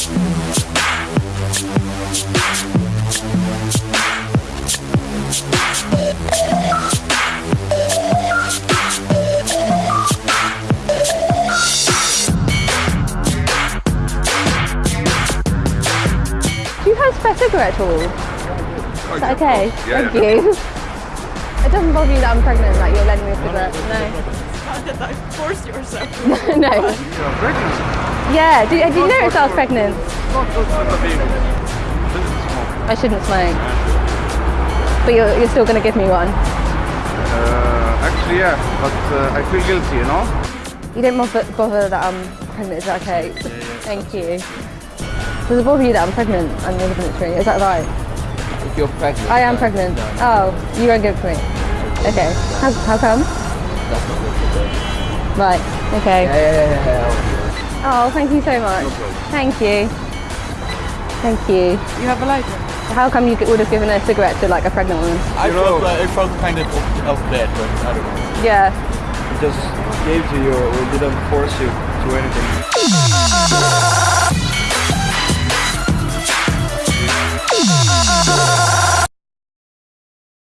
Do you have spare cigarette at all? Is that okay? Yeah, Thank you. It doesn't bother you that I'm pregnant, that you're lending me a cigarette? No. that forced yourself. no. You're pregnant. Yeah, did, did you notice I was pregnant? Not good for the baby. I shouldn't smoke. But you're, you're still going to give me one? Uh, actually, yeah, but uh, I feel guilty, you know? You don't bother, bother that I'm pregnant, is that okay? Thank you. Does it bother you that I'm pregnant and you're living it through? Is that right? If you're pregnant. I am then- pregnant. then Oh, you won't give it to me? Okay. How, how come? That's not good for. Right, okay. Yeah, yeah, yeah, yeah. Oh, thank you so much. Thank you. Thank you. You have a lighter? How come you would have given a cigarette to like a pregnant woman? I You know- felt uh, I felt kind of of bad, but I don't know. Yeah. It just gave to you, we didn't force you to anything.